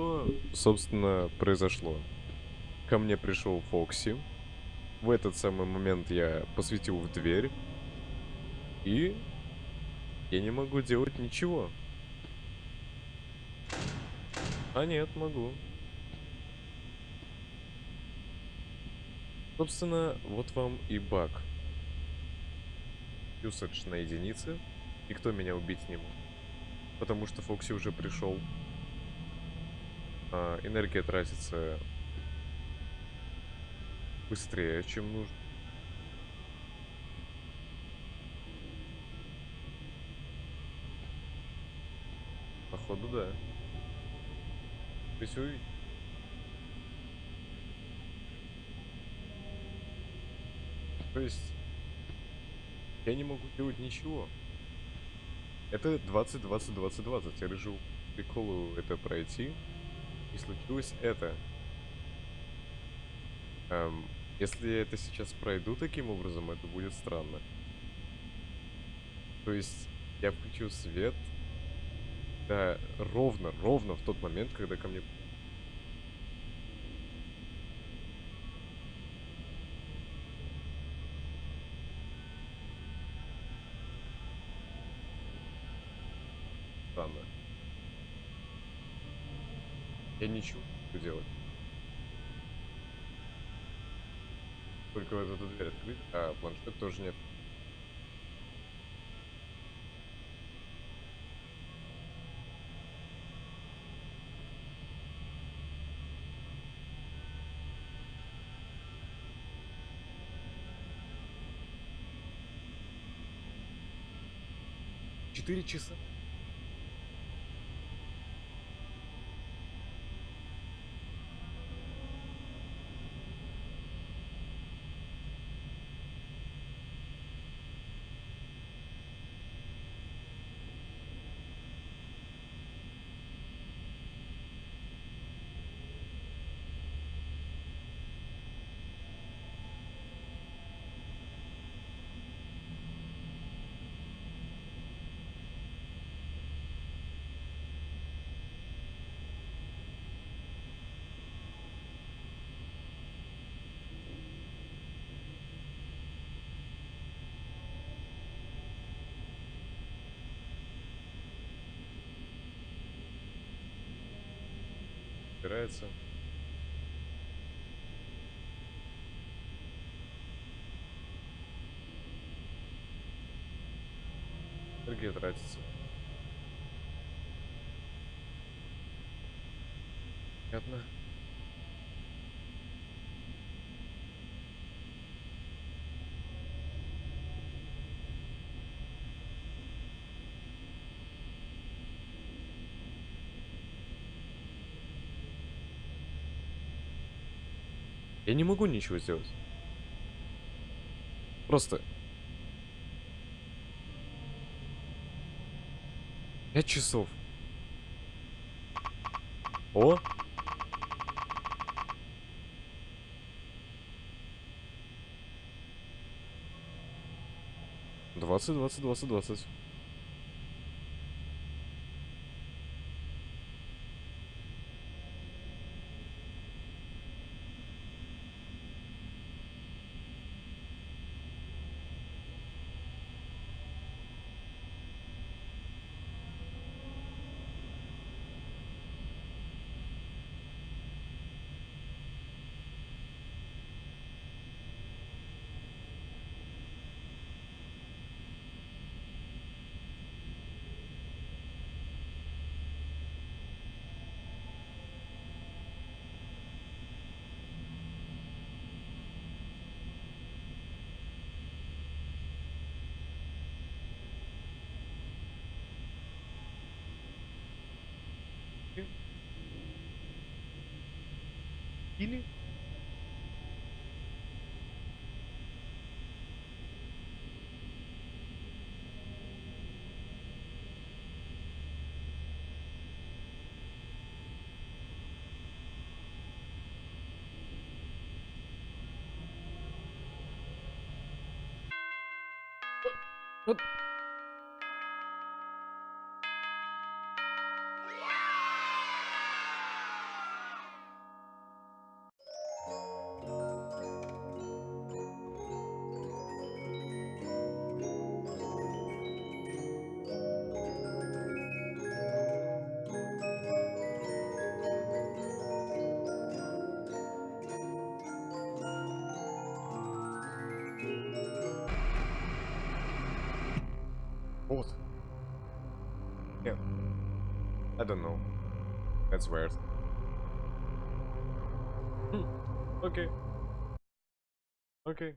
Что, собственно, произошло? Ко мне пришел Фокси. В этот самый момент я посветил в дверь. И я не могу делать ничего. А нет, могу. Собственно, вот вам и баг. Юсадж на единице. Никто меня убить не мог. Потому что Фокси уже пришел. А, энергия тратится быстрее, чем нужно. Походу, да. Ты увидишь. То есть, я не могу делать ничего. Это 20-20-20-20. Я решил приколу это пройти. И случилось это. Эм, если это сейчас пройду таким образом, это будет странно. То есть, я включил свет. Да, ровно, ровно в тот момент, когда ко мне странно. Я ничего не буду делать. Только вот эту дверь открыть, а планшет тоже нет. Четыре часа. Убирается. Энергия тратится. Понятно. Я не могу ничего сделать. Просто. Пять часов. О! Двадцать, двадцать, двадцать, двадцать. Или... Вот Yeah. I don't know. That's weird. Hmm. Okay. Okay.